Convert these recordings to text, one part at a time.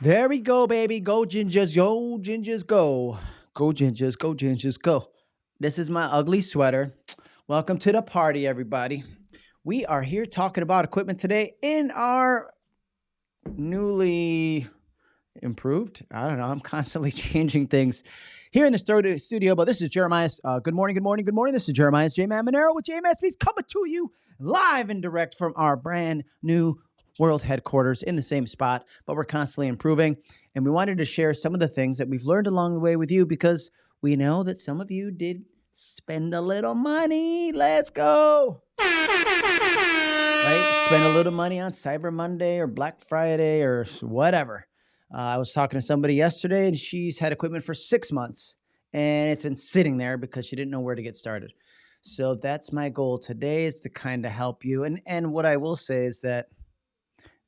There we go, baby. Go gingers, yo gingers, go. Go gingers, go gingers, go. This is my ugly sweater. Welcome to the party, everybody. We are here talking about equipment today in our newly improved. I don't know. I'm constantly changing things here in the studio, but this is Jeremiah's. Uh, good morning, good morning, good morning. This is Jeremiah's J Man Monero with JMSP's coming to you live and direct from our brand new world headquarters in the same spot, but we're constantly improving. And we wanted to share some of the things that we've learned along the way with you because we know that some of you did spend a little money. Let's go. Right? Spend a little money on Cyber Monday or Black Friday or whatever. Uh, I was talking to somebody yesterday and she's had equipment for six months and it's been sitting there because she didn't know where to get started. So that's my goal today is to kind of help you. And and what I will say is that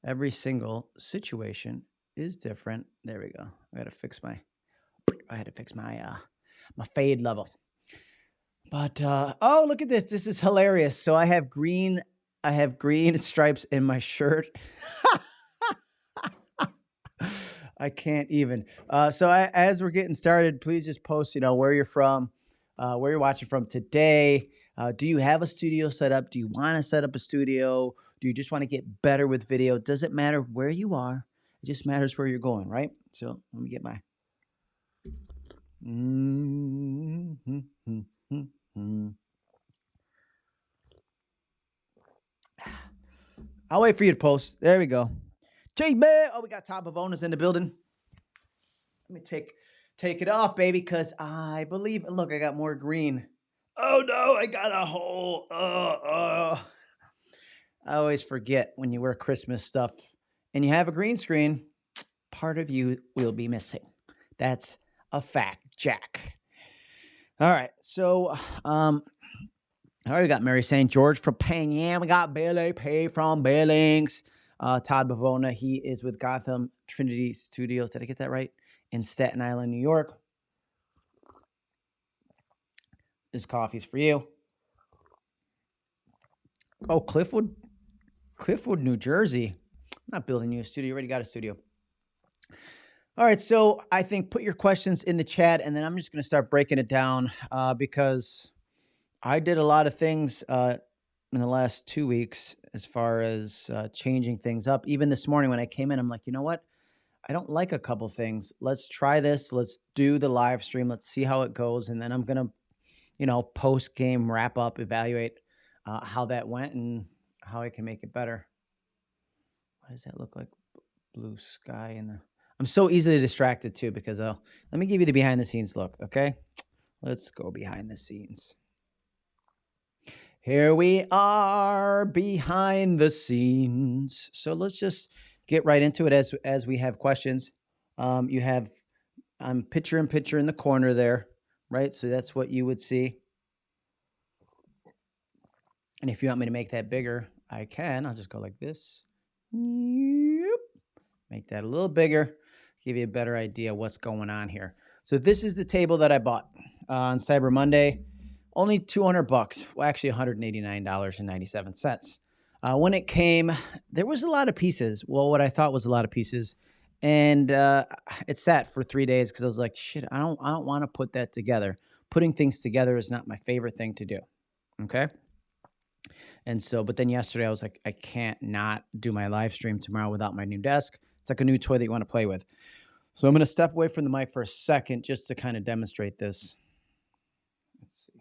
every single situation is different. There we go. I gotta fix my I had to fix my uh my fade level. But uh oh look at this. This is hilarious. So I have green I have green stripes in my shirt. I can't even. Uh, so I, as we're getting started, please just post, you know, where you're from, uh, where you're watching from today. Uh, do you have a studio set up? Do you want to set up a studio? Do you just want to get better with video? Does it matter where you are? It just matters where you're going, right? So let me get my. I'll wait for you to post. There we go. Oh, we got top of owners in the building. Let me take take it off, baby, because I believe. Look, I got more green. Oh no, I got a hole. Uh, uh. I always forget when you wear Christmas stuff and you have a green screen, part of you will be missing. That's a fact, Jack. All right, so um, I already got Mary St. George from Penn. We got Billy P from Billings. Uh, Todd Bavona, he is with Gotham Trinity Studios. Did I get that right? In Staten Island, New York. This coffee's for you. Oh, Cliffwood Cliffwood, New Jersey. I'm not building you a studio. You already got a studio. All right, so I think put your questions in the chat, and then I'm just going to start breaking it down uh, because I did a lot of things uh, in the last two weeks as far as uh, changing things up. Even this morning when I came in, I'm like, you know what? I don't like a couple things. Let's try this. Let's do the live stream. Let's see how it goes, and then I'm gonna, you know, post game wrap up, evaluate uh, how that went, and how I can make it better. What does that look like? Blue sky and the. I'm so easily distracted too because I'll let me give you the behind the scenes look. Okay, let's go behind the scenes. Here we are behind the scenes. So let's just get right into it as as we have questions. Um, you have I'm picture in picture in the corner there, right? So that's what you would see. And if you want me to make that bigger, I can. I'll just go like this. Yep. Make that a little bigger, give you a better idea what's going on here. So this is the table that I bought uh, on Cyber Monday. Only 200 bucks. Well, actually $189.97. Uh, when it came, there was a lot of pieces. Well, what I thought was a lot of pieces, and uh, it sat for three days because I was like, "Shit, I don't, I don't want to put that together. Putting things together is not my favorite thing to do." Okay. And so, but then yesterday I was like, I can't not do my live stream tomorrow without my new desk. It's like a new toy that you want to play with. So I'm going to step away from the mic for a second just to kind of demonstrate this. Let's see.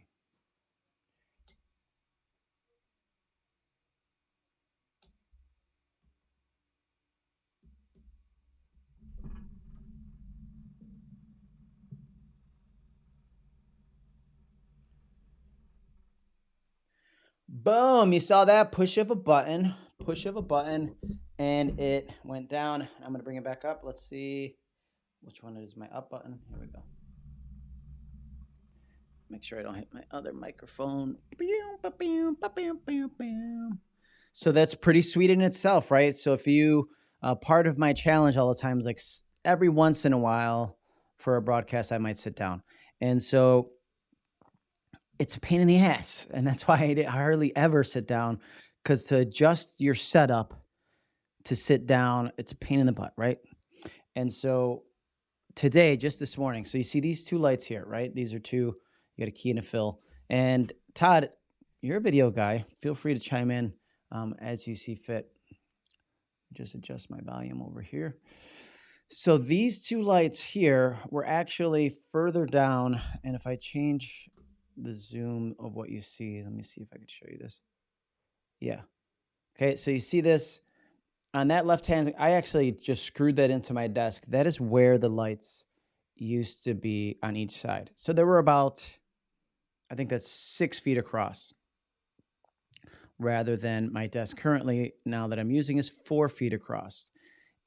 Boom, you saw that push of a button, push of a button, and it went down. I'm gonna bring it back up. Let's see which one is my up button. Here we go. Make sure I don't hit my other microphone. So that's pretty sweet in itself, right? So if you, uh, part of my challenge all the time is like every once in a while for a broadcast, I might sit down. And so it's a pain in the ass. And that's why I hardly ever sit down because to adjust your setup to sit down, it's a pain in the butt, right? And so today, just this morning, so you see these two lights here, right? These are two, you got a key and a fill. And Todd, you're a video guy. Feel free to chime in um, as you see fit. Just adjust my volume over here. So these two lights here were actually further down. And if I change the zoom of what you see, let me see if I can show you this. Yeah. Okay, so you see this on that left hand, I actually just screwed that into my desk. That is where the lights used to be on each side. So there were about, I think that's six feet across rather than my desk currently now that I'm using is four feet across.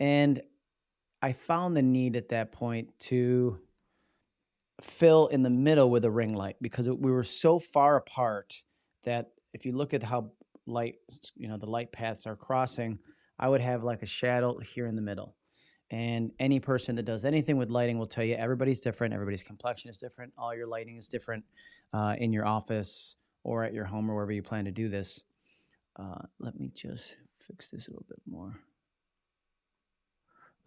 And I found the need at that point to fill in the middle with a ring light because we were so far apart that if you look at how light, you know, the light paths are crossing, I would have like a shadow here in the middle. And any person that does anything with lighting will tell you everybody's different, everybody's complexion is different, all your lighting is different uh, in your office or at your home or wherever you plan to do this. Uh, let me just fix this a little bit more.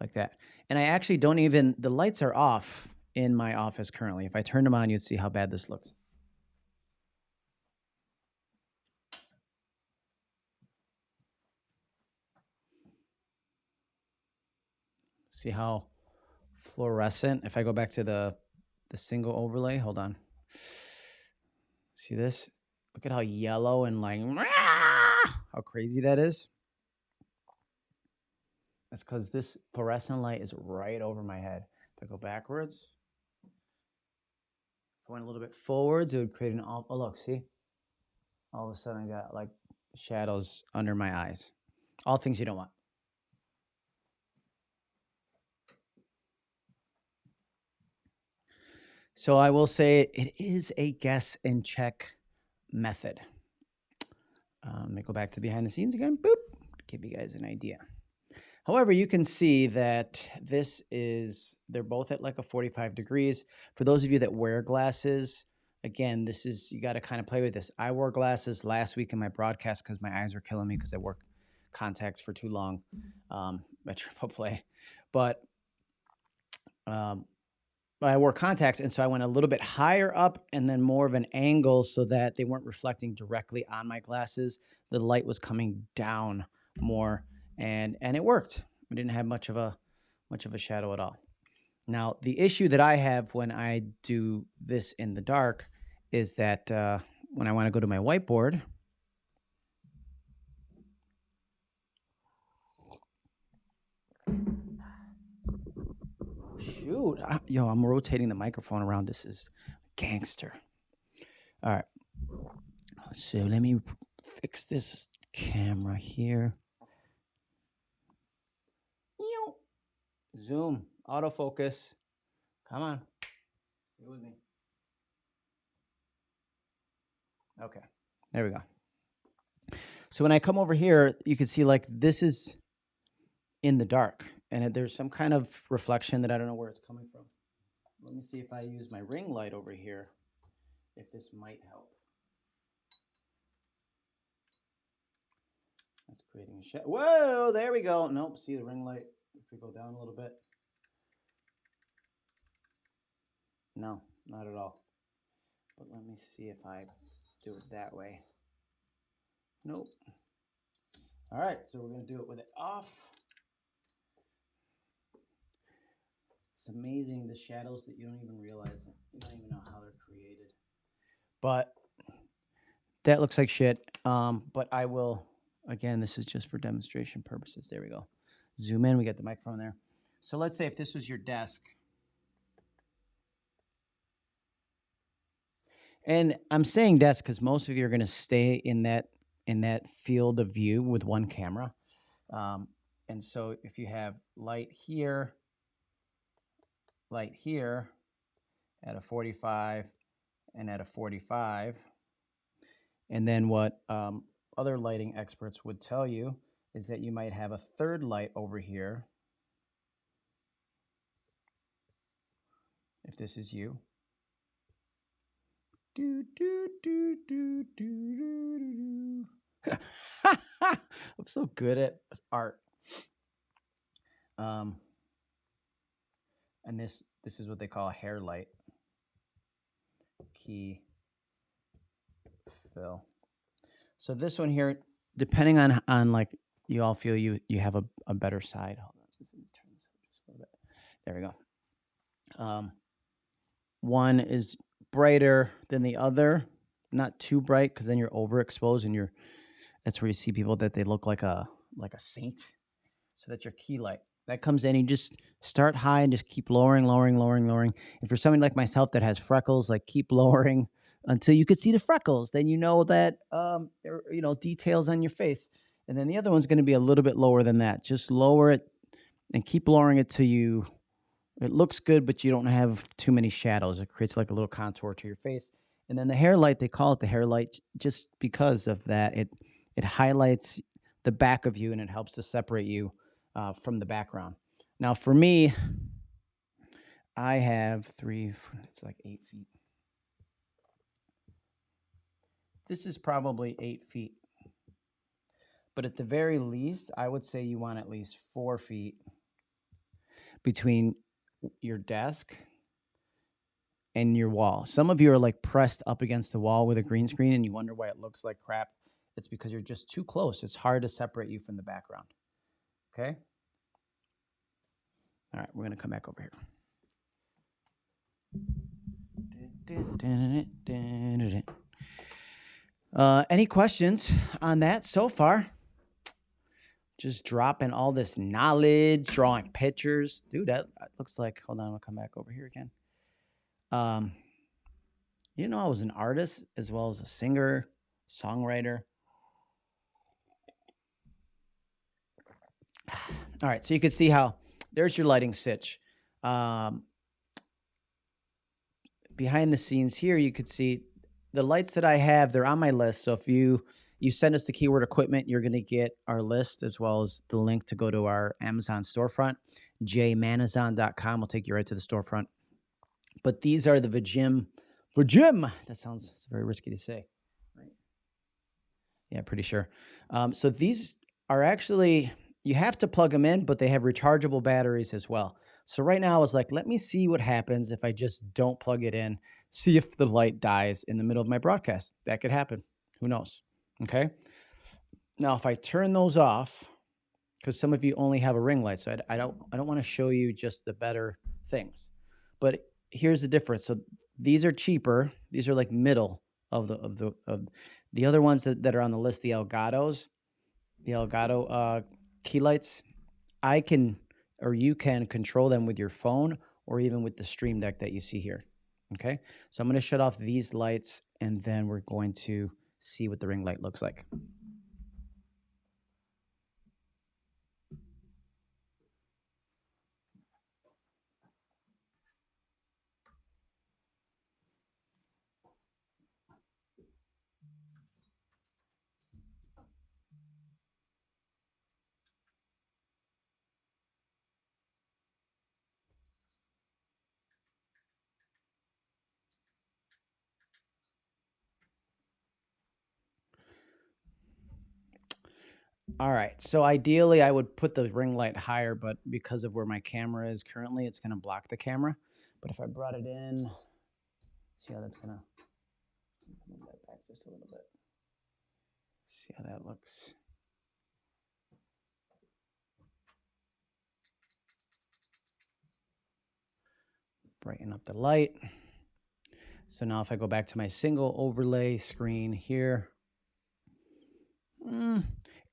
Like that. And I actually don't even, the lights are off in my office currently. If I turn them on, you'd see how bad this looks. See how fluorescent? If I go back to the, the single overlay, hold on. See this? Look at how yellow and like, how crazy that is. That's because this fluorescent light is right over my head. If I go backwards, a little bit forwards, it would create an, oh look, see? All of a sudden I got like shadows under my eyes. All things you don't want. So I will say it is a guess and check method. Um, let me go back to behind the scenes again. Boop. Give you guys an idea. However, you can see that this is, they're both at like a 45 degrees. For those of you that wear glasses, again, this is, you got to kind of play with this. I wore glasses last week in my broadcast because my eyes were killing me because I wore contacts for too long um, at Triple Play. But um, I wore contacts, and so I went a little bit higher up and then more of an angle so that they weren't reflecting directly on my glasses. The light was coming down more, and and it worked. I didn't have much of a much of a shadow at all. Now, the issue that I have when I do this in the dark is that uh, when I want to go to my whiteboard, Shoot. I, yo, I'm rotating the microphone around. This is gangster. All right. So let me fix this camera here. Zoom, autofocus. Come on. Stay with me. Okay. There we go. So when I come over here, you can see like this is in the dark and there's some kind of reflection that I don't know where it's coming from. Let me see if I use my ring light over here, if this might help. That's creating a shadow. Whoa, there we go. Nope, see the ring light. We go down a little bit. No, not at all. But let me see if I do it that way. Nope. All right, so we're to do it with it off. It's amazing the shadows that you don't even realize. You don't even know how they're created. But that looks like shit. Um, but I will, again, this is just for demonstration purposes. There we go. Zoom in, we get the microphone there. So let's say if this was your desk. And I'm saying desk because most of you are going to stay in that in that field of view with one camera. Um, and so if you have light here, light here at a 45 and at a 45. And then what um, other lighting experts would tell you is that you might have a third light over here. If this is you. Do, do, do, do, do, do, do. I'm so good at art. Um, and this this is what they call a hair light key fill. So this one here, depending on on like you all feel you you have a, a better side. Hold on, just just a little bit. There we go. Um, one is brighter than the other, not too bright because then you're overexposed and you're. That's where you see people that they look like a like a saint. So that's your key light that comes in. You just start high and just keep lowering, lowering, lowering, lowering. And for somebody like myself that has freckles, like keep lowering until you could see the freckles. Then you know that um, there you know details on your face. And then the other one's going to be a little bit lower than that. Just lower it and keep lowering it till you. It looks good, but you don't have too many shadows. It creates like a little contour to your face. And then the hair light, they call it the hair light just because of that. It it highlights the back of you and it helps to separate you uh, from the background. Now, for me, I have three, it's like eight feet. This is probably eight feet. But at the very least, I would say you want at least four feet between your desk and your wall. Some of you are like pressed up against the wall with a green screen and you wonder why it looks like crap. It's because you're just too close. It's hard to separate you from the background. Okay? All right, we're going to come back over here. Uh, any questions on that so far? Just dropping all this knowledge, drawing pictures. Dude, that looks like, hold on, I'll come back over here again. Um, you know, I was an artist as well as a singer, songwriter. All right, so you can see how there's your lighting stitch. Um, behind the scenes here, you could see the lights that I have, they're on my list. So if you you send us the keyword equipment, you're going to get our list as well as the link to go to our Amazon storefront. jmanazon.com will take you right to the storefront. But these are the Vijim. Vijim. That sounds very risky to say. Right? Yeah, pretty sure. Um, so these are actually you have to plug them in, but they have rechargeable batteries as well. So right now I was like, let me see what happens if I just don't plug it in, see if the light dies in the middle of my broadcast. That could happen. Who knows? Okay. Now, if I turn those off, because some of you only have a ring light, so I, I don't I don't want to show you just the better things. But here's the difference. So these are cheaper. These are like middle of the of the of the other ones that, that are on the list, the Elgato's, the Elgato uh, key lights, I can or you can control them with your phone or even with the stream deck that you see here. Okay, so I'm going to shut off these lights and then we're going to see what the ring light looks like. All right. So ideally, I would put the ring light higher, but because of where my camera is currently, it's going to block the camera. But if I brought it in, see how that's going to move that back just a little bit. See how that looks. Brighten up the light. So now if I go back to my single overlay screen here, mm,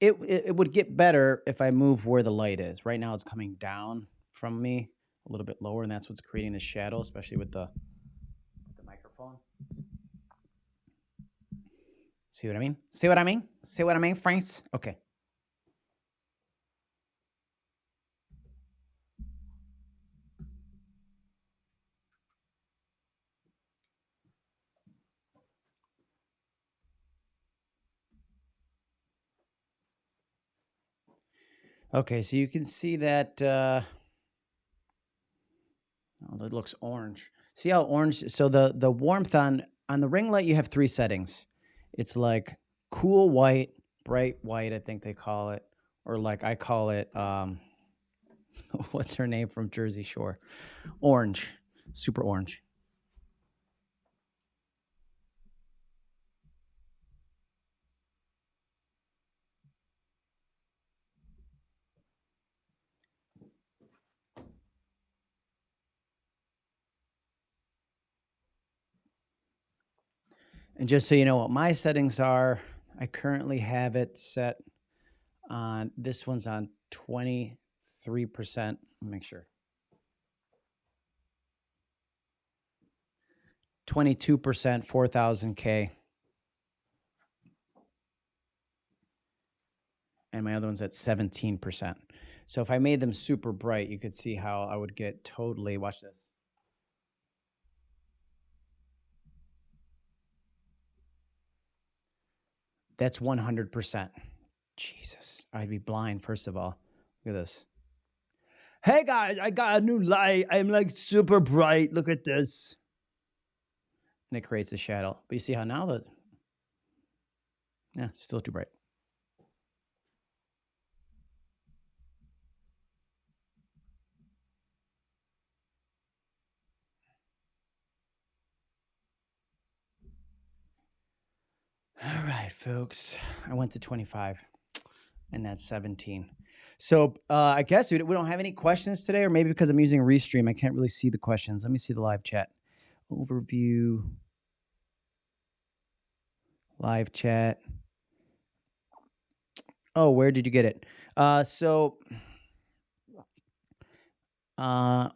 it, it, it would get better if I move where the light is. Right now it's coming down from me a little bit lower, and that's what's creating the shadow, especially with the, with the microphone. See what I mean? See what I mean? See what I mean, friends? Okay. Okay, so you can see that uh, oh, it looks orange. See how orange? So the the warmth on on the ring light, you have three settings. It's like cool white, bright white, I think they call it, or like I call it um, What's her name from Jersey Shore? Orange, super orange. And just so you know what my settings are, I currently have it set on this one's on 23%. Make sure. 22%, 4000K. And my other one's at 17%. So if I made them super bright, you could see how I would get totally, watch this. That's 100%. Jesus, I'd be blind, first of all. Look at this. Hey guys, I got a new light. I'm like super bright. Look at this. And it creates a shadow. But you see how now the, yeah, still too bright. All right, folks. I went to 25 and that's 17. So uh, I guess we don't have any questions today, or maybe because I'm using Restream, I can't really see the questions. Let me see the live chat. Overview. Live chat. Oh, where did you get it? Uh, so, uh,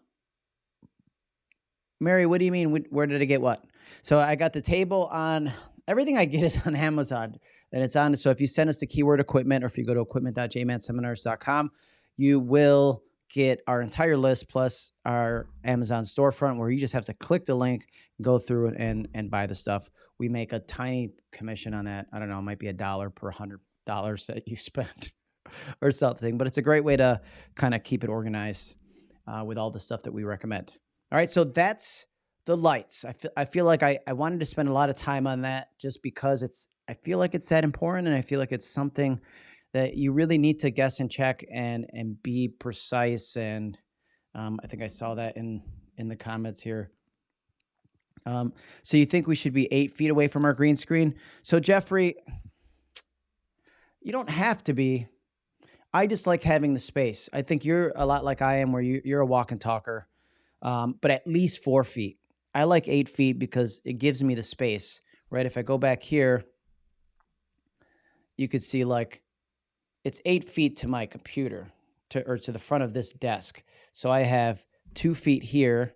Mary, what do you mean? Where did I get what? So I got the table on everything I get is on Amazon and it's on. So if you send us the keyword equipment or if you go to equipment.jmanseminars.com, you will get our entire list plus our Amazon storefront where you just have to click the link, go through it and and buy the stuff. We make a tiny commission on that. I don't know, it might be a dollar per hundred dollars that you spend or something, but it's a great way to kind of keep it organized uh, with all the stuff that we recommend. All right, so that's the lights. I feel I feel like I, I wanted to spend a lot of time on that just because it's I feel like it's that important and I feel like it's something that you really need to guess and check and and be precise and um, I think I saw that in in the comments here. Um, so you think we should be eight feet away from our green screen? So Jeffrey, you don't have to be. I just like having the space. I think you're a lot like I am, where you, you're a walk and talker, um, but at least four feet. I like eight feet because it gives me the space, right? If I go back here, you could see like it's eight feet to my computer to or to the front of this desk. So I have two feet here,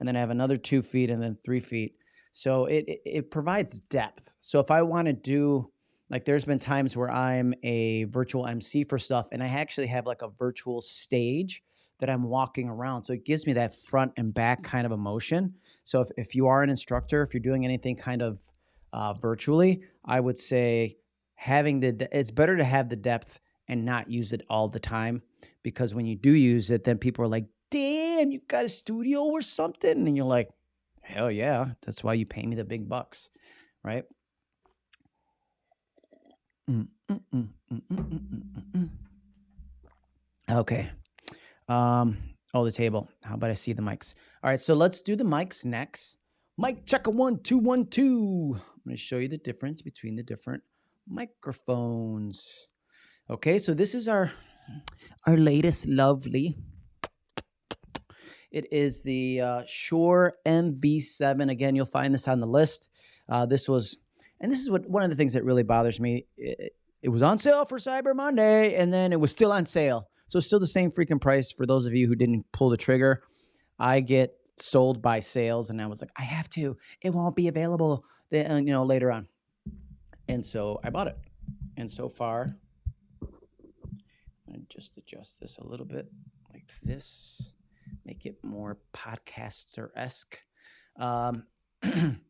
and then I have another two feet, and then three feet. So it it, it provides depth. So if I want to do like there's been times where I'm a virtual MC for stuff, and I actually have like a virtual stage that I'm walking around. So it gives me that front and back kind of emotion. So if, if you are an instructor, if you're doing anything kind of uh, virtually, I would say having the, it's better to have the depth and not use it all the time because when you do use it, then people are like, damn, you got a studio or something. And you're like, hell yeah, that's why you pay me the big bucks, right? Mm, mm, mm, okay. Um, oh, the table. How about I see the mics? All right, so let's do the mics next. Mic check a one, two, one, two. I'm going to show you the difference between the different microphones. Okay, so this is our our latest lovely. It is the uh, Shure MV7. Again, you'll find this on the list. Uh, this was, and this is what one of the things that really bothers me. It, it was on sale for Cyber Monday, and then it was still on sale. So still the same freaking price for those of you who didn't pull the trigger. I get sold by sales, and I was like, I have to. It won't be available, then uh, you know, later on. And so I bought it. And so far, I just adjust this a little bit like this, make it more podcaster esque. Um,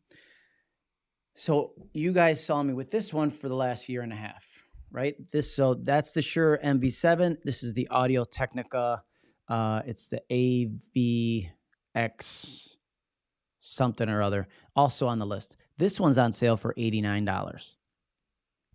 so you guys saw me with this one for the last year and a half right? This so that's the Shure MV7. This is the Audio Technica. Uh, it's the AVX something or other, also on the list. This one's on sale for $89.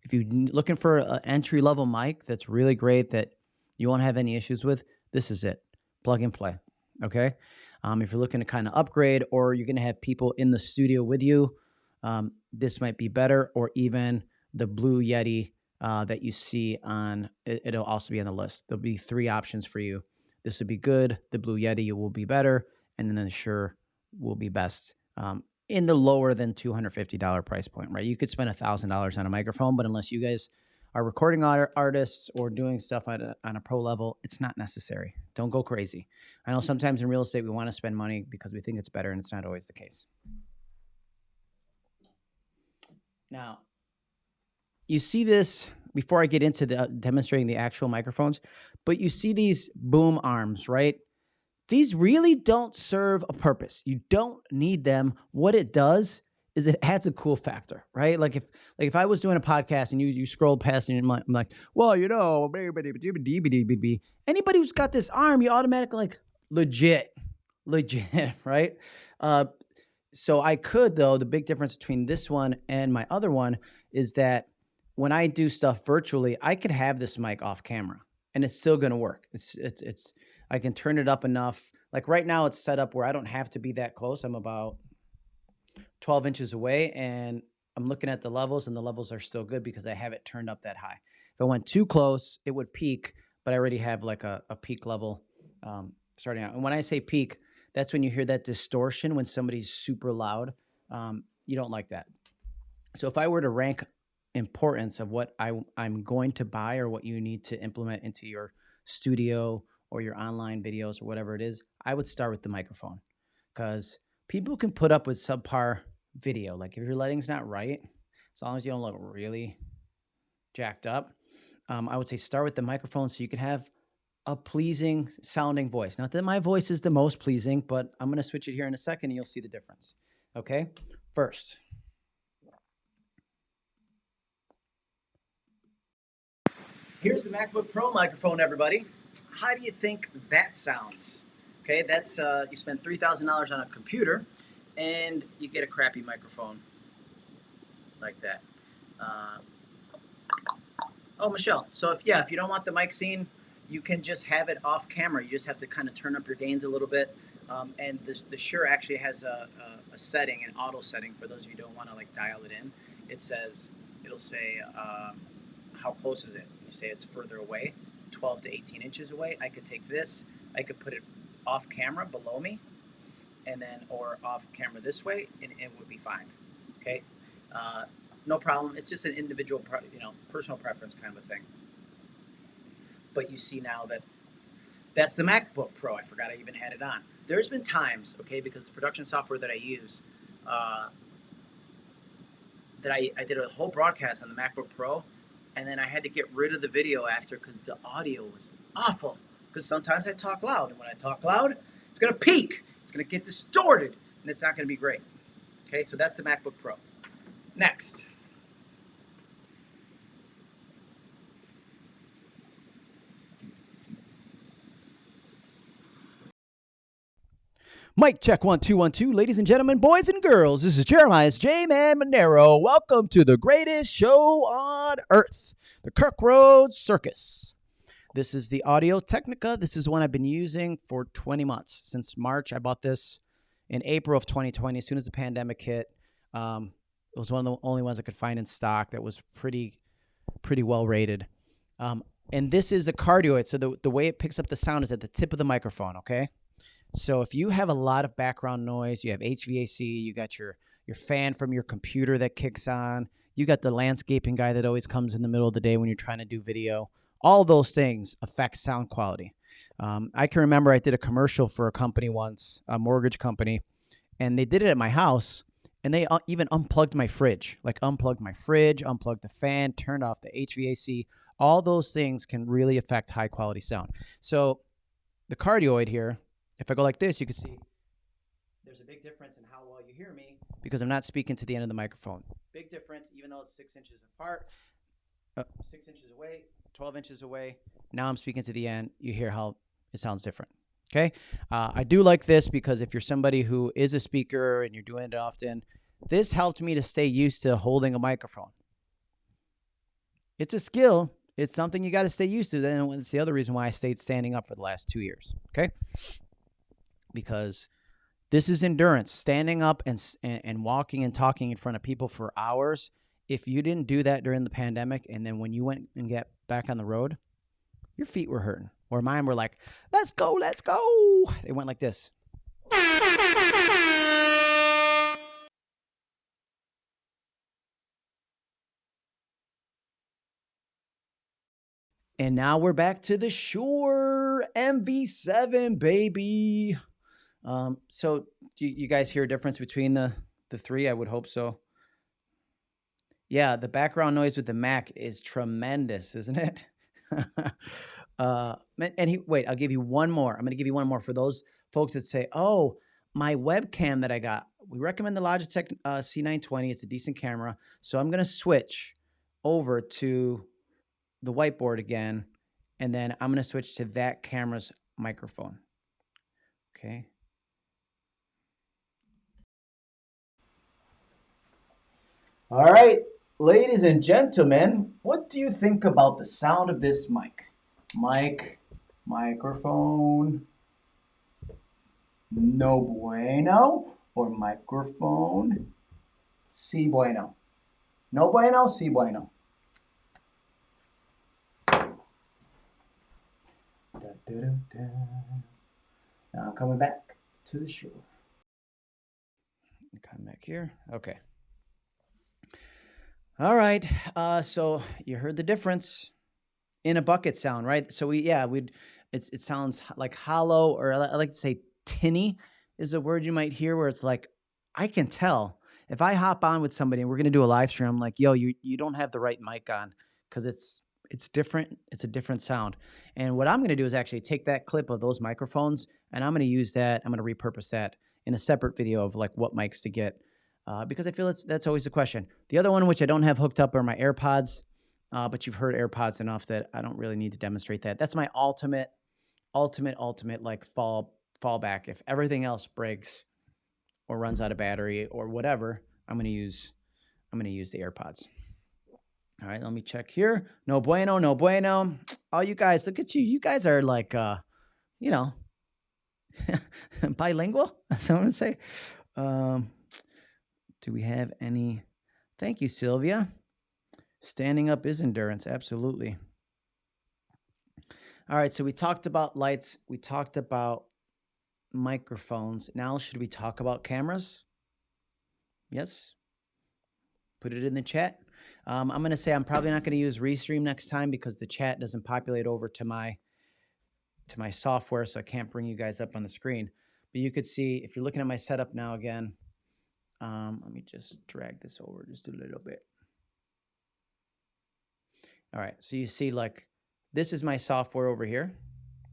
If you're looking for an entry level mic that's really great that you won't have any issues with, this is it. plug and play. Okay. Um, if you're looking to kind of upgrade or you're going to have people in the studio with you, um, this might be better, or even the Blue Yeti uh, that you see on it, will also be on the list. There'll be three options for you. This would be good. The Blue Yeti will be better, and then the Shure will be best. Um, in the lower than $250 price point, right? You could spend $1,000 on a microphone, but unless you guys are recording art- artists or doing stuff on a, on a pro level, it's not necessary. Don't go crazy. I know sometimes in real estate we want to spend money because we think it's better, and it's not always the case. Now, you see this before I get into the demonstrating the actual microphones, but you see these boom arms, right? These really don't serve a purpose. You don't need them. What it does is it adds a cool factor, right? Like if like if I was doing a podcast and you you scrolled past and I'm like, well, you know, anybody who's got this arm, you automatically like legit, legit, right? Uh, so I could though. The big difference between this one and my other one is that when I do stuff virtually, I could have this mic off camera and it's still going to work. It's it's it's I can turn it up enough. Like right now, it's set up where I don't have to be that close. I'm about 12 inches away and I'm looking at the levels and the levels are still good because I have it turned up that high. If I went too close, it would peak, but I already have like a, a peak level um, starting out. And when I say peak, that's when you hear that distortion when somebody's super loud. Um, you don't like that. So if I were to rank importance of what I, I'm going to buy or what you need to implement into your studio or your online videos or whatever it is, I would start with the microphone because people can put up with subpar video. Like if your lighting's not right, as long as you don't look really jacked up, um, I would say start with the microphone so you can have a pleasing sounding voice. Not that my voice is the most pleasing, but I'm going to switch it here in a second and you'll see the difference. Okay, first. Here's the MacBook Pro microphone, everybody. How do you think that sounds? Okay, that's uh, you spend three thousand dollars on a computer, and you get a crappy microphone like that. Uh, oh, Michelle. So if yeah, if you don't want the mic scene, you can just have it off camera. You just have to kind of turn up your gains a little bit. Um, and the, the Shure actually has a, a, a, setting, an auto setting for those of you who don't want to like dial it in. It says it'll say um, how close is it. You say it's further away, 12 to 18 inches away. I could take this. I could put it off camera below me and then or off camera this way and it would be fine okay uh, no problem it's just an individual you know personal preference kind of a thing but you see now that that's the macbook pro i forgot i even had it on there's been times okay because the production software that i use uh, that I, I did a whole broadcast on the macbook pro and then i had to get rid of the video after because the audio was awful because sometimes I talk loud, and when I talk loud, it's to peak, it's to get distorted, and it's not to be great. Okay, so that's the MacBook Pro. Next. Mic check one two one two, ladies and gentlemen, boys and girls. This is Jeremiah's J Man Monero. Welcome to the greatest show on earth, the Kirk Road Circus. This is the Audio Technica. This is one I've been using for 20 months. Since March, I bought this in April of 2020. As soon as the pandemic hit, um, it was one of the only ones I could find in stock that was pretty, pretty well rated. Um, and this is a cardioid. So the, the way it picks up the sound is at the tip of the microphone, okay? So if you have a lot of background noise, you have HVAC, you got your your fan from your computer that kicks on, you got the landscaping guy that always comes in the middle of the day when you're trying to do video all those things affect sound quality. Um, I can remember I did a commercial for a company once, a mortgage company, and they did it at my house. And they uh, even unplugged my fridge, like unplugged my fridge, unplugged the fan, turned off the HVAC. All those things can really affect high quality sound. So the cardioid here, if I go like this, you can see there's a big difference in how well you hear me because I'm not speaking to the end of the microphone. Big difference, even though it's six inches apart, uh, six inches away, 12 inches away. Now I'm speaking to the end. You hear how it sounds different. Okay. Uh, I do like this because if you're somebody who is a speaker and you're doing it often, this helped me to stay used to holding a microphone. It's a skill. It's something you got to stay used to. Then it's the other reason why I stayed standing up for the last two years. Okay, because this is endurance. Standing up and and, walking and talking in front of people for hours. If you didn't do that during the pandemic, and then when you went and get back on the road, your feet were hurting. Or mine were like, "Let's go, let's go." They went like this. And now we're back to the Shure MV7, baby. Um, so do you guys hear a difference between the the three? I would hope so. Yeah, the background noise with the Mac is tremendous, isn't it? uh, and he wait, I'll give you one more. I'm going to give you one more for those folks that say, "Oh, my webcam that I got. We recommend the Logitech uh, C920. It's a decent camera, so I'm going to switch over to the whiteboard again, and then I'm going to switch to that camera's microphone. Okay. All right, ladies and gentlemen, what do you think about the sound of this mic? Mic, microphone, no bueno, or microphone, si bueno. No bueno, si bueno. Now I'm coming back to the Shure. Come back here. Okay. All right. Uh, so you heard the difference in a bucket sound, right? So we, yeah, we'd, it's, it sounds like hollow, or I like to say tinny is a word you might hear where it's like, I can tell if I hop on with somebody and we're going to do a live stream, I'm like, yo, you, you don't have the right mic on because it's it's different. It's a different sound. And what I'm going to do is actually take that clip of those microphones and I'm going to use that. I'm going to repurpose that in a separate video of like what mics to get uh, because I feel it's that's always the question. The other one, which I don't have hooked up, are my AirPods. Uh, but you've heard AirPods enough that I don't really need to demonstrate that. That's my ultimate, ultimate, ultimate like fall fallback. If everything else breaks or runs out of battery or whatever, I'm going to use I'm going to use the AirPods. All right, let me check here. No bueno, no bueno. Oh, you guys, look at you. You guys are like, uh, you know, bilingual. Someone say. Um, do we have any? Thank you, Sylvia. Standing up is endurance. Absolutely. All right, so we talked about lights. We talked about microphones. Now, should we talk about cameras? Yes. Put it in the chat. Um, I'm going to say I'm probably not going to use Restream next time because the chat doesn't populate over to my to my software, so I can't bring you guys up on the screen. But you could see if you're looking at my setup now again. Um, let me just drag this over just a little bit. All right, so you see like this is my software over here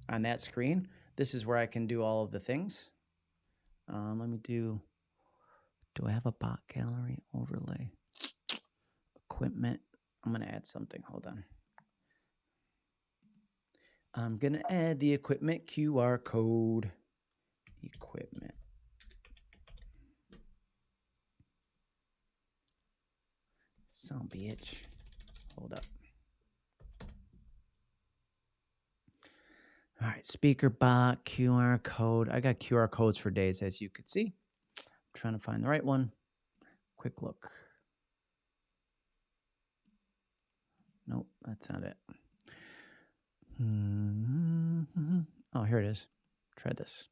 on that screen. This is where I can do all of the things. Um, let me do, do I have a bot gallery overlay? equipment. I'm to add something. Hold on. I'm to add the equipment QR code. Equipment. Some bitch. Hold up. All right, speaker bot, QR code. I got QR codes for days, as you could see. I'm trying to find the right one. Quick look. Nope, that's not it. Mm-hmm. Oh, here it is. Try this.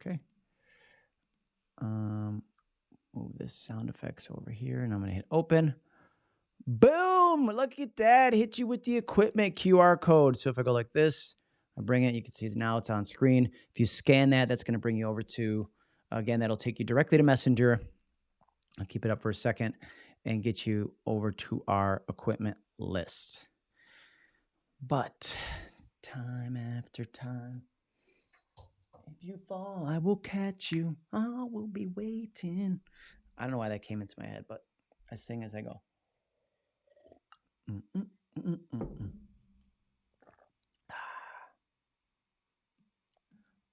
Okay. Um, move this sound effects over here, and I'm gonna hit open. Boom! Look at that. Hit you with the equipment QR code. So if I go like this, I bring it. You can see now it's on screen. If you scan that, that's going to bring you over to, again, that'll take you directly to Messenger. I'll keep it up for a second and get you over to our equipment list. But time after time, if you fall, I will catch you. I will be waiting. I don't know why that came into my head, but I sing as I go.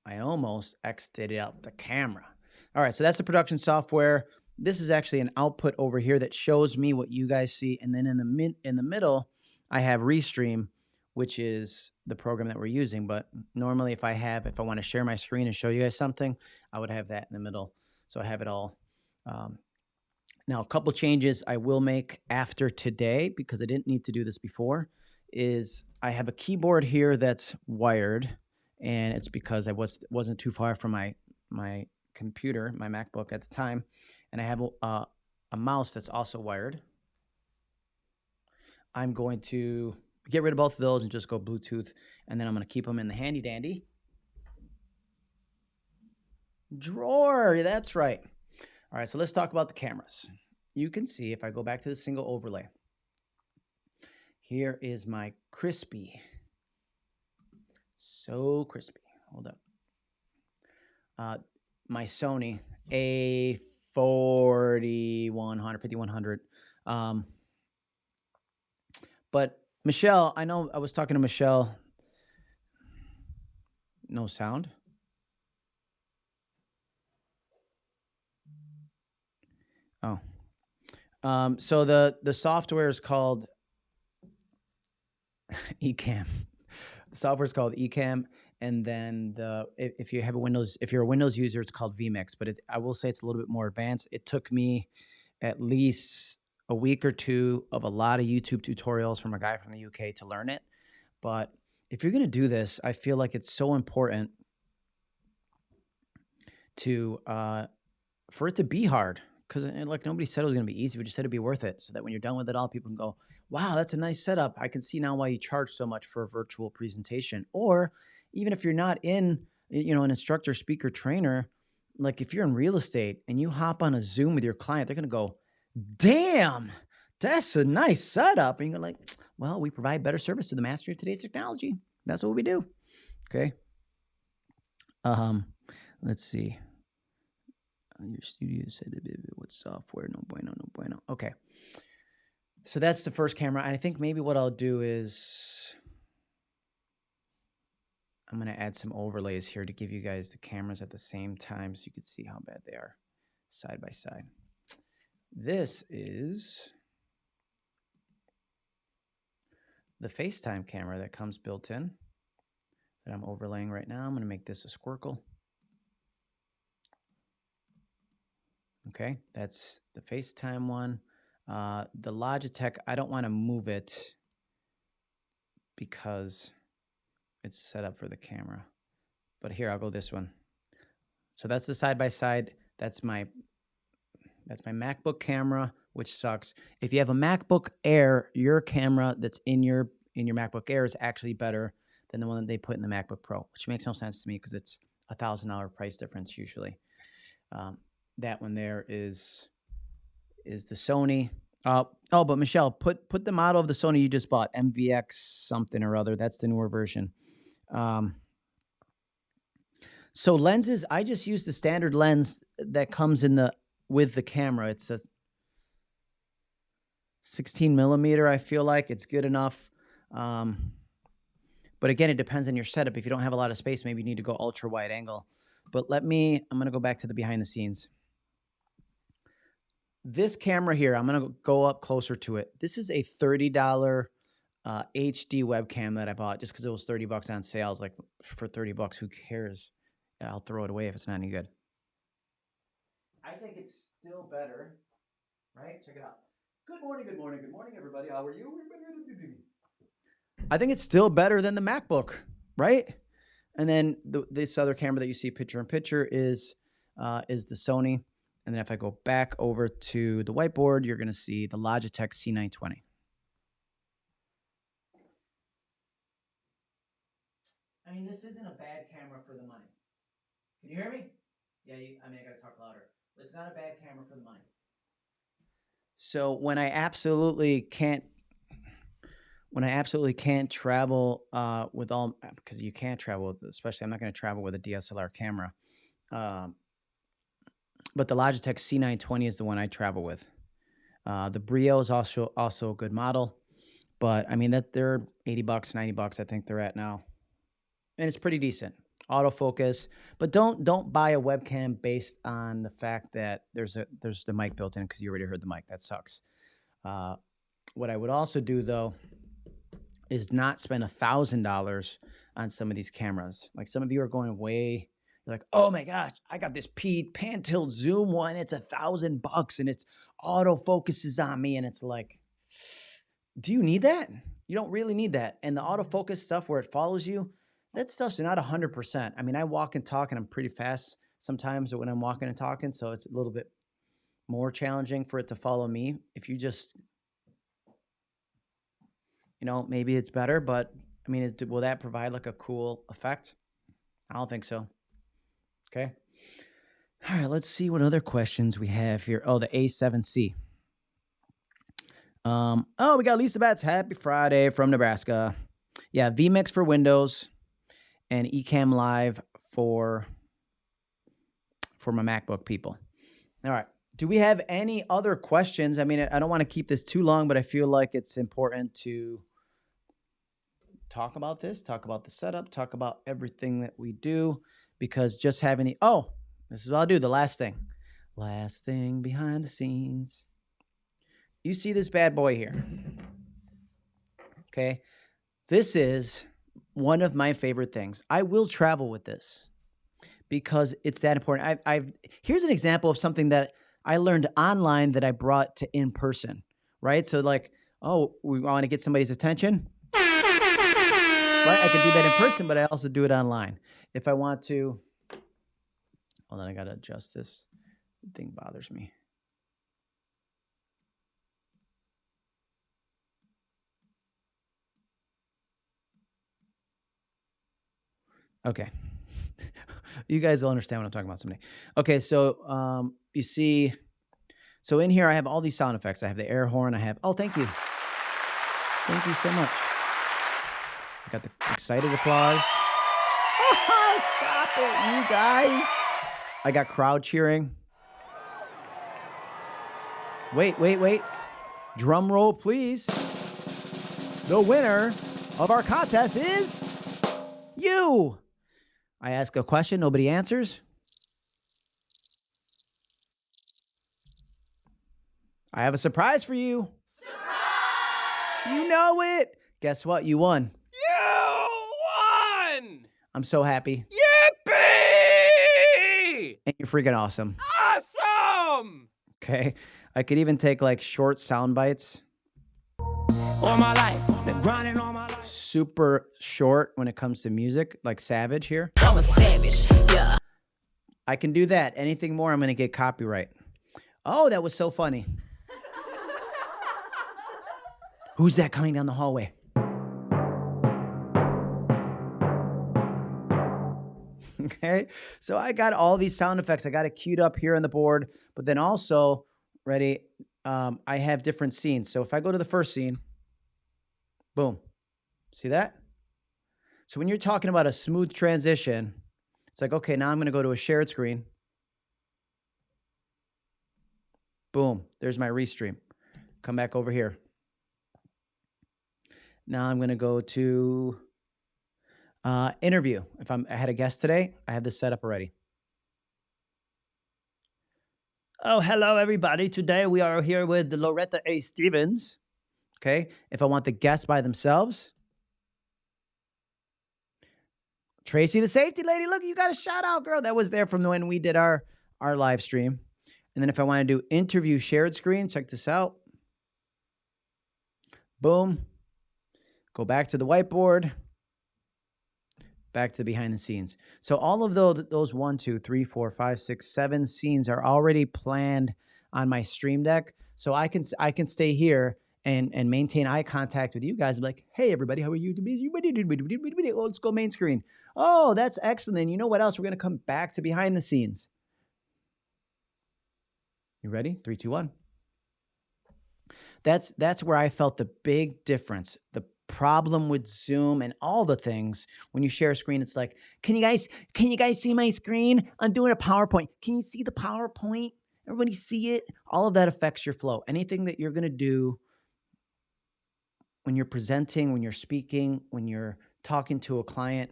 I almost exited out the camera. All right, so that's the production software. This is actually an output over here that shows me what you guys see, and then in the mid in the middle, I have Restream, which is the program that we're using. But normally, if I have, if I want to share my screen and show you guys something, I would have that in the middle. So I have it all. Um, now, a couple changes I will make after today because I didn't need to do this before is I have a keyboard here that's wired, and it's because I was wasn't too far from my my computer, my MacBook at the time, and I have a, a mouse that's also wired. I'm going to get rid of both of those and just go Bluetooth, and then I'm going to keep them in the handy dandy drawer. That's right. All right, so let's talk about the cameras. You can see if I go back to the single overlay. Here is my crispy. So crispy. Hold up. Uh, my Sony A4100, 5100. Um, but Michelle, I know I was talking to Michelle. No sound. Oh. Um, so the the software is called Ecamm. The software is called Ecamm, and then the if, if, you have a Windows, if you're a Windows user, it's called vMix. But it, I will say it's a little bit more advanced. It took me at least a week or two of a lot of YouTube tutorials from a guy from the UK to learn it. But if you're going to do this, I feel like it's so important to uh, for it to be hard because like nobody said it was going to be easy. We just said it'd be worth it, so that when you're done with it all, people can go, "Wow, that's a nice setup. I can see now why you charge so much for a virtual presentation." Or even if you're not in, you know, an instructor, speaker, trainer, like if you're in real estate and you hop on a Zoom with your client, they're going to go, "Damn, that's a nice setup." And you're like, "Well, we provide better service to the mastery of today's technology. That's what we do." Okay. Um, let's see Uh, your studio said what software no bueno no bueno okay so that's the first camera i think maybe what i'll do is i'm going to add some overlays here to give you guys the cameras at the same time so you can see how bad they are side by side this is the FaceTime camera that comes built in that I'm overlaying right now. I'm going to make this a squircle. Okay, that's the FaceTime one. Uh, the Logitech, I don't want to move it because it's set up for the camera. But here, I'll go this one. So that's the side-by-side. That's my that's my MacBook camera, which sucks. If you have a MacBook Air, your camera that's in your in your MacBook Air is actually better than the one that they put in the MacBook Pro, which makes no sense to me because it's a thousand dollar price difference usually. Um, that one there is is the Sony. Uh, oh, but Michelle, put put the model of the Sony you just bought, MVX something or other. That's the newer version. Um, so lenses, I just use the standard lens that comes in the with the camera. It's a 16 millimeter. I feel like it's good enough. Um, but again, it depends on your setup. If you don't have a lot of space, maybe you need to go ultra wide angle. But let me, I'm going to go back to the behind the scenes this camera here, I'm going to go up closer to it. This is a $30 uh, HD webcam that I bought just because it was 30 bucks on sales. Like for 30 bucks, who cares? I'll throw it away if it's not any good. I think it's still better, right? Check it out. Good morning, good morning, good morning, everybody. How are you? I think it's still better than the MacBook, right? And then the, this other camera that you see picture in picture is uh, is the Sony. And then if I go back over to the whiteboard, you're going to see the Logitech C920. I mean, this isn't a bad camera for the money. Can you hear me? Yeah, you, I mean, I got to talk louder. But it's not a bad camera for the money. So when I absolutely can't, when I absolutely can't travel uh, with all, because you can't travel, especially I'm not going to travel with a DSLR camera. Um, but the Logitech C920 is the one I travel with. Uh, the Brio is also also a good model, but I mean that they're 80 bucks, 90 bucks I think they're at now. And it's pretty decent. Autofocus, but don't don't buy a webcam based on the fact that there's a there's the mic built in because you already heard the mic. That sucks. Uh, what I would also do though is not spend a thousand dollars on some of these cameras. Like some of you are going way, you're like, oh my gosh, I got this P pan tilt zoom one. It's a thousand bucks and it's auto focuses on me. And it's like, do you need that? You don't really need that. And the autofocus stuff where it follows you, that stuff's not 100%. I mean, I walk and talk and I'm pretty fast sometimes when I'm walking and talking. So it's a little bit more challenging for it to follow me. If you just, you know, maybe it's better, but I mean, will that provide like a cool effect? I don't think so. Okay. All right, let's see what other questions we have here. Oh, the A7C. Um, oh, we got Lisa Betts. Happy Friday from Nebraska. Yeah, vMix for Windows and Ecamm Live for for my MacBook people. All right. Do we have any other questions? I mean, I don't want to keep this too long, but I feel like it's important to talk about this, talk about the setup, talk about everything that we do because just having the oh, this is what I'll do. The last thing, last thing behind the scenes. You see this bad boy here. Okay. This is one of my favorite things. I will travel with this because it's that important. I've, I've here's an example of something that I learned online that I brought to in person. Right. So like, oh, we want to get somebody's attention. Right. I can do that in person, but I also do it online. If I want to, hold on, I gotta adjust this. Thing bothers me. Okay. you guys will understand what I'm talking about someday. Okay, so um, you see, so in here I have all these sound effects. I have the air horn. I have, oh, thank you. Thank you so much. I got the excited applause. It, you guys. I got crowd cheering. Wait, wait, wait. Drum roll, please. The winner of our contest is you. I ask a question, nobody answers. I have a surprise for you. Surprise! You know it. Guess what? You won. You won! I'm so happy. Yippee! And you're freaking awesome. Awesome! Okay. I could even take like short sound bites. All my life, been grinding all my life. Super short when it comes to music, like Savage here. I'm a savage, yeah. I can do that. Anything more, I'm going to get copyright. Oh, that was so funny. Who's that coming down the hallway? okay, so I got all these sound effects. I got it queued up here on the board, but then also, ready, um, I have different scenes. So if I go to the first scene, boom, see that? So when you're talking about a smooth transition, it's like, okay, now I'm going to go to a shared screen. Boom, there's my restream. Come back over here. Now I'm going to go to uh, interview. If I'm, I had a guest today, I have this set up already. Oh, hello, everybody. Today we are here with Loretta A. Stevens. Okay. If I want the guests by themselves, Tracy, the safety lady. Look, you got a shout out, girl. That was there from when we did our our live stream. And then if I want to do interview shared screen, check this out. Boom. Go back to the whiteboard. Back to the behind the scenes. So all of those, those one, two, three, four, five, six, seven scenes are already planned on my stream deck. So I can I can stay here and and maintain eye contact with you guys. I'm like, hey everybody, how are you? Let's go main screen. Oh, that's excellent. And you know what else? We're gonna come back to behind the scenes. You ready? Three, two, one. That's that's where I felt the big difference. The problem with Zoom and all the things when you share a screen, it's like, can you guys can you guys see my screen? I'm doing a PowerPoint. Can you see the PowerPoint? Everybody see it? All of that affects your flow. Anything that you're gonna do when you're presenting, when you're speaking, when you're talking to a client,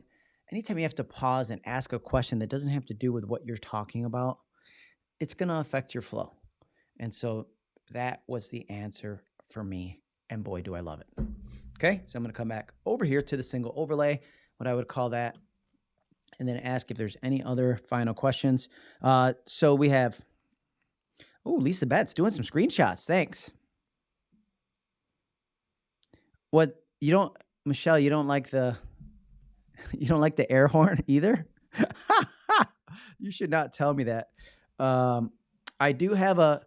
anytime you have to pause and ask a question that doesn't have to do with what you're talking about, it's going to affect your flow. And so that was the answer for me. And boy, do I love it. Okay, so I'm going to come back over here to the single overlay, what I would call that, and then ask if there's any other final questions. Uh, so we have, oh, Lisa Betts doing some screenshots. Thanks. What you don't, Michelle? You don't like the, you don't like the air horn either. you should not tell me that. Um, I do have a.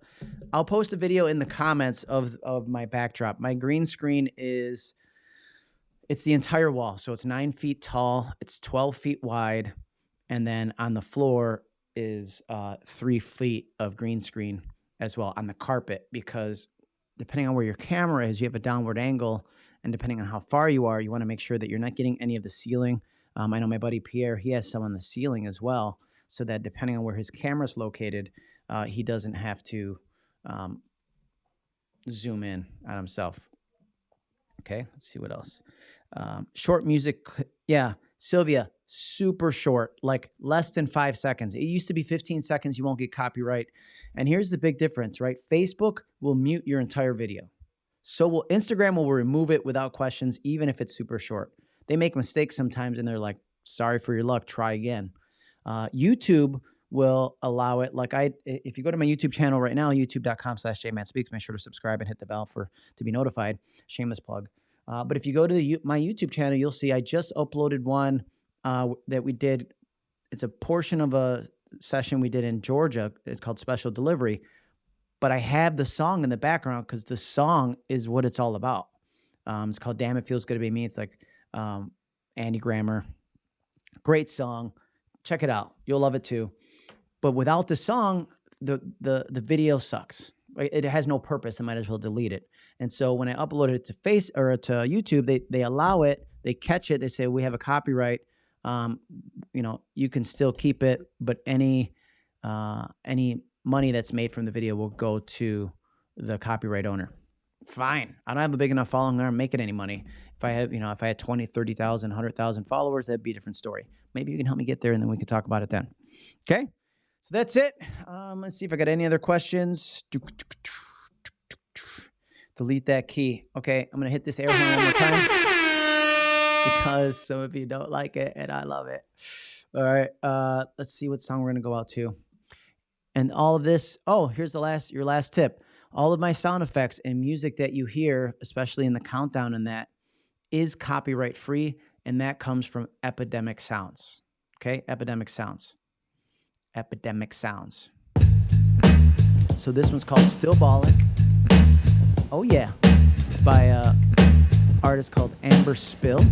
I'll post a video in the comments of of my backdrop. My green screen is. It's the entire wall, so it's nine feet tall. It's twelve feet wide, and then on the floor is uh, three feet of green screen as well on the carpet because depending on where your camera is, you have a downward angle, and depending on how far you are, you want to make sure that you're not getting any of the ceiling. Um, I know my buddy Pierre; he has some on the ceiling as well, so that depending on where his camera's located, uh, he doesn't have to um, zoom in on himself. Okay, let's see what else. Um, short music, yeah, Sylvia, super short, like less than five seconds. It used to be 15 seconds, you won't get copyright. And here's the big difference, right? Facebook will mute your entire video. So will Instagram will remove it without questions, even if it's super short. They make mistakes sometimes and they're like, sorry for your luck, try again. Uh, YouTube will allow it. Like I, if you go to my YouTube channel right now, youtube.com slash jmanspeaks, make sure to subscribe and hit the bell for to be notified. Shameless plug. Uh, but if you go to the, my YouTube channel, you'll see I just uploaded one uh, that we did. It's a portion of a session we did in Georgia. It's called Special Delivery. But I have the song in the background because the song is what it's all about. Um, it's called Damn It Feels Good to Be Me. It's like um, Andy Grammer. Great song. Check it out. You'll love it too. But without the song, the the the video sucks. It has no purpose. I might as well delete it. And so when I uploaded it to Face or to YouTube, they they allow it. They catch it. They say we have a copyright. Um, you know, you can still keep it, but any uh, any money that's made from the video will go to the copyright owner. Fine. I don't have a big enough following there. I'm making any money. If I have, you know, if I had 20, 30,000, 100,000 followers, that'd be a different story. Maybe you can help me get there and then we can talk about it then. Okay. So that's it. Um, let's see if I got any other questions. Delete that key. Okay, I'm gonna hit this air horn one more time because some of you don't like it and I love it. All right, uh, let's see what song we're gonna go out to. And all of this. Oh, here's the last your last tip. All of my sound effects and music that you hear, especially in the countdown and that, is copyright free, and that comes from Epidemic Sounds. Okay, Epidemic Sounds. Epidemic Sounds. So this one's called Still Ballin'. Oh yeah. It's by uh, a artist called Amber Spill.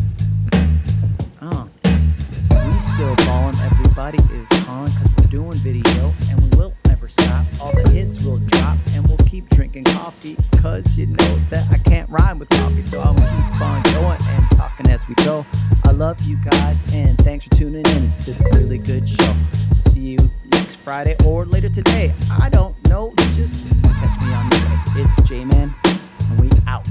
Oh. We still ballin', everybody is calling because we're doing video and we will never stop. All the hits will drop and we'll keep drinking coffee because you know that I can't rhyme with coffee. So I'm gonna keep on going and talking as we go. I love you guys and thanks for tuning in to the really good show. See you Friday or later today. I don't know. Just catch me on the way. It's J Man, and we out.